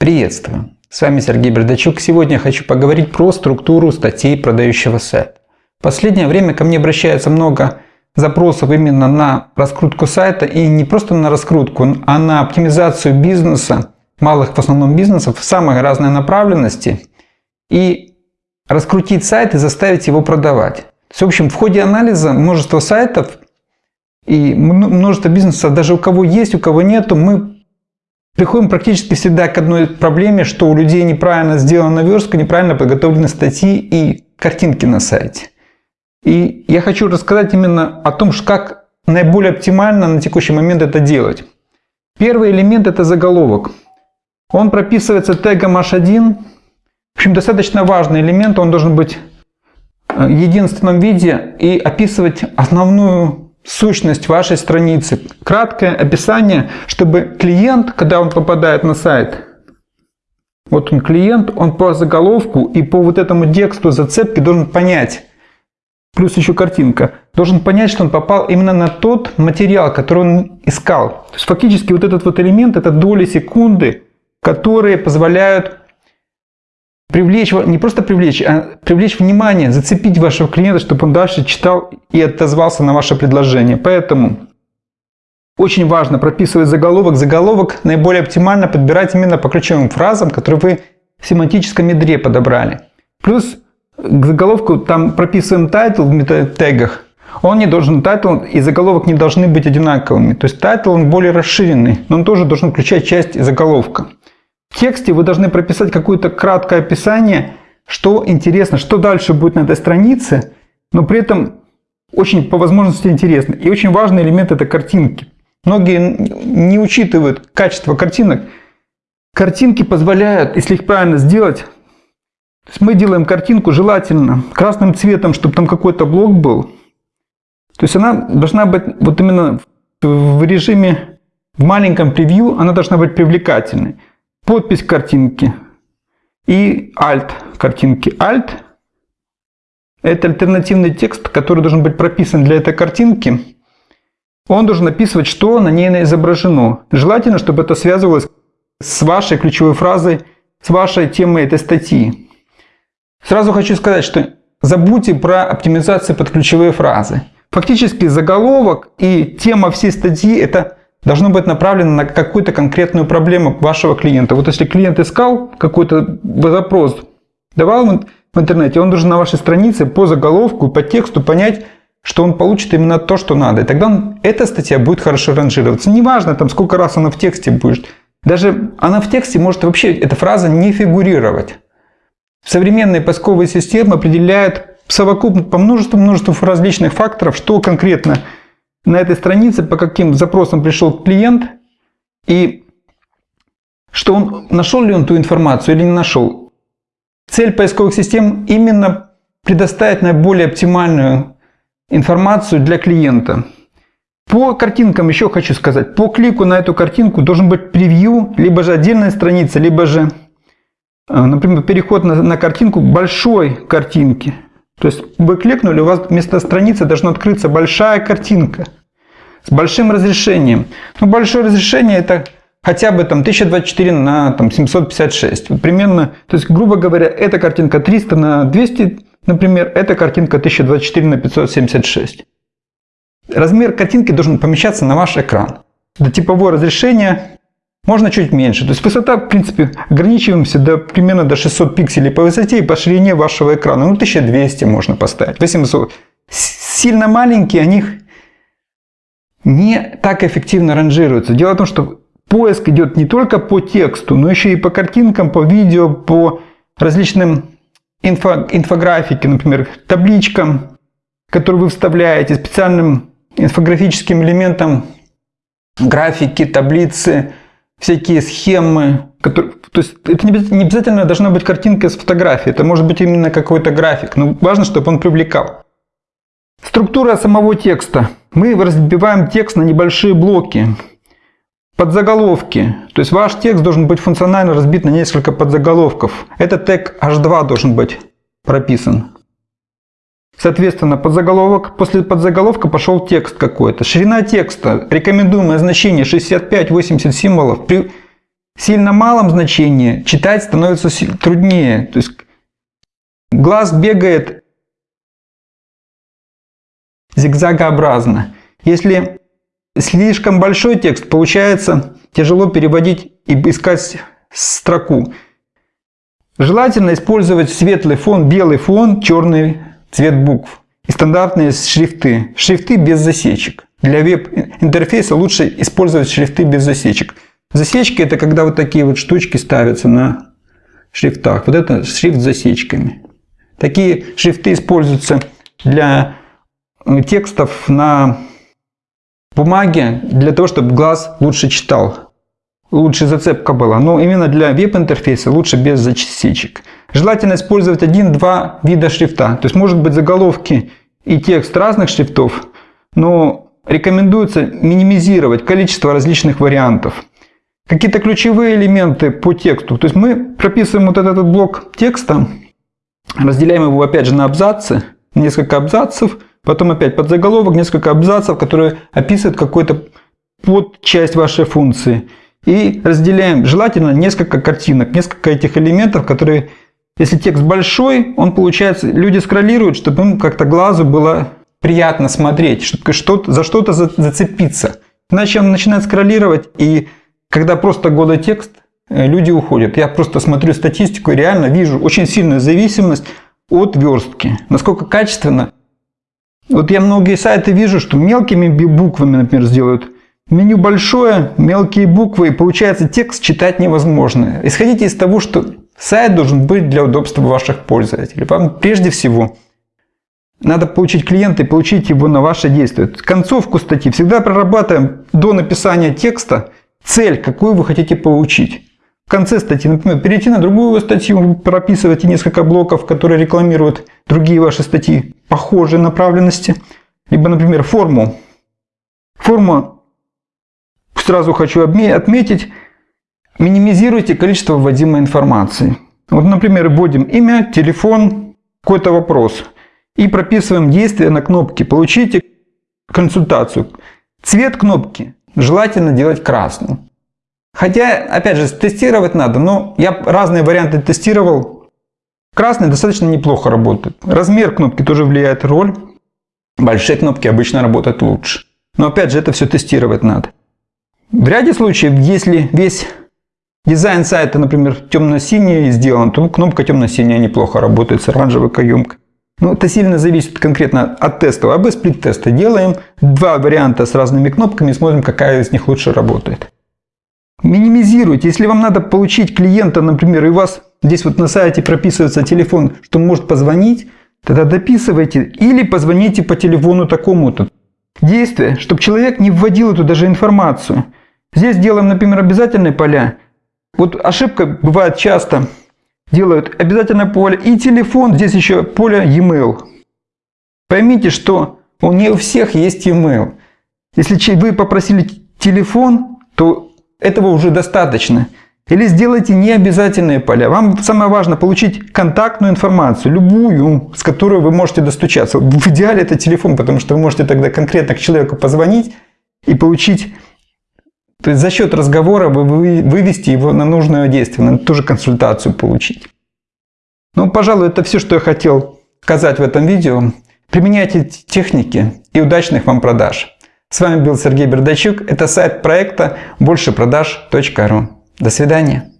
Приветствую! С вами Сергей Бердачук. Сегодня я хочу поговорить про структуру статей продающего сайта. В последнее время ко мне обращается много запросов именно на раскрутку сайта и не просто на раскрутку, а на оптимизацию бизнеса, малых в основном бизнесов в самой разной направленности и раскрутить сайт и заставить его продавать. в общем, в ходе анализа множества сайтов и множество бизнесов, даже у кого есть, у кого нету, мы приходим практически всегда к одной проблеме, что у людей неправильно сделана верстка, неправильно подготовлены статьи и картинки на сайте. И я хочу рассказать именно о том, как наиболее оптимально на текущий момент это делать. Первый элемент это заголовок. Он прописывается тегом h1. В общем, достаточно важный элемент. Он должен быть э, в единственном виде и описывать основную сущность вашей страницы. Краткое описание, чтобы клиент, когда он попадает на сайт, вот он клиент, он по заголовку и по вот этому тексту зацепки должен понять, плюс еще картинка, должен понять, что он попал именно на тот материал, который он искал. То есть фактически вот этот вот элемент, это доли секунды, которые позволяют привлечь, не просто привлечь, а привлечь внимание, зацепить вашего клиента, чтобы он дальше читал и отозвался на ваше предложение. Поэтому очень важно прописывать заголовок. Заголовок наиболее оптимально подбирать именно по ключевым фразам, которые вы в семантическом ядре подобрали. Плюс к заголовку там прописываем title в тегах. Он не должен, title и заголовок не должны быть одинаковыми. То есть title он более расширенный, но он тоже должен включать часть заголовка. В тексте вы должны прописать какое-то краткое описание, что интересно, что дальше будет на этой странице, но при этом очень по возможности интересно. И очень важный элемент это картинки. Многие не учитывают качество картинок. Картинки позволяют, если их правильно сделать, то есть мы делаем картинку желательно красным цветом, чтобы там какой-то блок был. То есть она должна быть вот именно в режиме, в маленьком превью, она должна быть привлекательной подпись картинки и alt картинки. Alt – это альтернативный текст, который должен быть прописан для этой картинки. Он должен описывать, что на ней изображено. Желательно, чтобы это связывалось с вашей ключевой фразой, с вашей темой этой статьи. Сразу хочу сказать, что забудьте про оптимизацию под ключевые фразы. Фактически заголовок и тема всей статьи – это должно быть направлено на какую-то конкретную проблему вашего клиента. Вот если клиент искал какой-то запрос, давал в интернете, он должен на вашей странице по заголовку, по тексту понять, что он получит именно то, что надо. И тогда он, эта статья будет хорошо ранжироваться. Неважно, там, сколько раз она в тексте будет. Даже она в тексте может вообще, эта фраза не фигурировать. Современные поисковые системы определяют совокупно по множеству-множеству различных факторов, что конкретно на этой странице, по каким запросам пришел клиент и что он нашел ли он ту информацию или не нашел. Цель поисковых систем именно предоставить наиболее оптимальную информацию для клиента. По картинкам еще хочу сказать, по клику на эту картинку должен быть превью, либо же отдельная страница, либо же, э, например, переход на, на картинку большой картинки. То есть вы кликнули, у вас вместо страницы должна открыться большая картинка с большим разрешением. Ну, большое разрешение это хотя бы там 1024 на там, 756. Примерно, то есть, грубо говоря, эта картинка 300 на 200, например, эта картинка 1024 на 576. Размер картинки должен помещаться на ваш экран. Это типовое разрешение можно чуть меньше. То есть высота, в принципе, ограничиваемся до, примерно до 600 пикселей по высоте и по ширине вашего экрана. Ну, 1200 можно поставить, 800. Сильно маленькие, они не так эффективно ранжируются. Дело в том, что поиск идет не только по тексту, но еще и по картинкам, по видео, по различным инфо, инфографике, например, табличкам, которые вы вставляете, специальным инфографическим элементам, графики, таблицы, всякие схемы. Которые, то есть это не обязательно должна быть картинка с фотографией, это может быть именно какой-то график, но важно, чтобы он привлекал. Структура самого текста. Мы разбиваем текст на небольшие блоки. Подзаголовки. То есть ваш текст должен быть функционально разбит на несколько подзаголовков. Этот тег H2 должен быть прописан. Соответственно, подзаголовок, после подзаголовка пошел текст какой-то. Ширина текста, рекомендуемое значение 65-80 символов. При сильно малом значении читать становится труднее. То есть глаз бегает зигзагообразно. Если слишком большой текст, получается тяжело переводить и искать строку. Желательно использовать светлый фон, белый фон, черный цвет букв и стандартные шрифты. Шрифты без засечек. Для веб-интерфейса лучше использовать шрифты без засечек. Засечки это когда вот такие вот штучки ставятся на шрифтах. Вот это шрифт с засечками. Такие шрифты используются для текстов на бумаге, для того, чтобы глаз лучше читал. Лучше зацепка была. Но именно для веб-интерфейса лучше без засечек. Желательно использовать один-два вида шрифта. То есть может быть заголовки и текст разных шрифтов, но рекомендуется минимизировать количество различных вариантов. Какие-то ключевые элементы по тексту. То есть мы прописываем вот этот блок текста, разделяем его опять же на абзацы, несколько абзацев, потом опять под заголовок, несколько абзацев, которые описывают какую-то подчасть вашей функции. И разделяем желательно несколько картинок, несколько этих элементов, которые, если текст большой, он получается, люди скроллируют, чтобы им как-то глазу было приятно смотреть, чтобы что за что-то зацепиться. Иначе он начинает скроллировать, и когда просто голый текст, э, люди уходят. Я просто смотрю статистику и реально вижу очень сильную зависимость от верстки. Насколько качественно. Вот я многие сайты вижу, что мелкими буквами, например, сделают. Меню большое, мелкие буквы, и получается текст читать невозможно. Исходите из того, что сайт должен быть для удобства ваших пользователей. Вам прежде всего надо получить клиента и получить его на ваше действие. Концовку статьи всегда прорабатываем до написания текста цель, какую вы хотите получить. Конце статьи, например, перейти на другую статью, прописывайте несколько блоков, которые рекламируют другие ваши статьи похожей направленности. Либо, например, форму. Форма, сразу хочу отметить, минимизируйте количество вводимой информации. Вот, например, вводим имя, телефон, какой-то вопрос – и прописываем действие на кнопке «Получите консультацию». Цвет кнопки желательно делать красным. Хотя, опять же, тестировать надо, но я разные варианты тестировал. Красный достаточно неплохо работает. Размер кнопки тоже влияет роль. Большие кнопки обычно работают лучше. Но опять же, это все тестировать надо. В ряде случаев, если весь дизайн сайта, например, темно-синий сделан, то кнопка темно-синяя неплохо работает с оранжевой каемкой. Ну, это сильно зависит конкретно от тестов. А без сплит-теста делаем два варианта с разными кнопками смотрим, какая из них лучше работает. Минимизируйте. Если вам надо получить клиента, например, и у вас здесь вот на сайте прописывается телефон, что может позвонить, тогда дописывайте или позвоните по телефону такому-то. Действие, чтобы человек не вводил эту даже информацию. Здесь делаем, например, обязательные поля. Вот ошибка бывает часто – делают обязательно поле и телефон, здесь еще поле e-mail. Поймите, что у не у всех есть e-mail. Если вы попросили телефон, то этого уже достаточно. Или сделайте необязательные поля. Вам самое важное получить контактную информацию, любую, с которой вы можете достучаться. В идеале это телефон, потому что вы можете тогда конкретно к человеку позвонить и получить то есть за счет разговора вы вывести его на нужное действие, на ту же консультацию получить. Ну, пожалуй, это все, что я хотел сказать в этом видео. Применяйте техники и удачных вам продаж. С вами был Сергей Бердачук. Это сайт проекта большепродаж.ру. До свидания.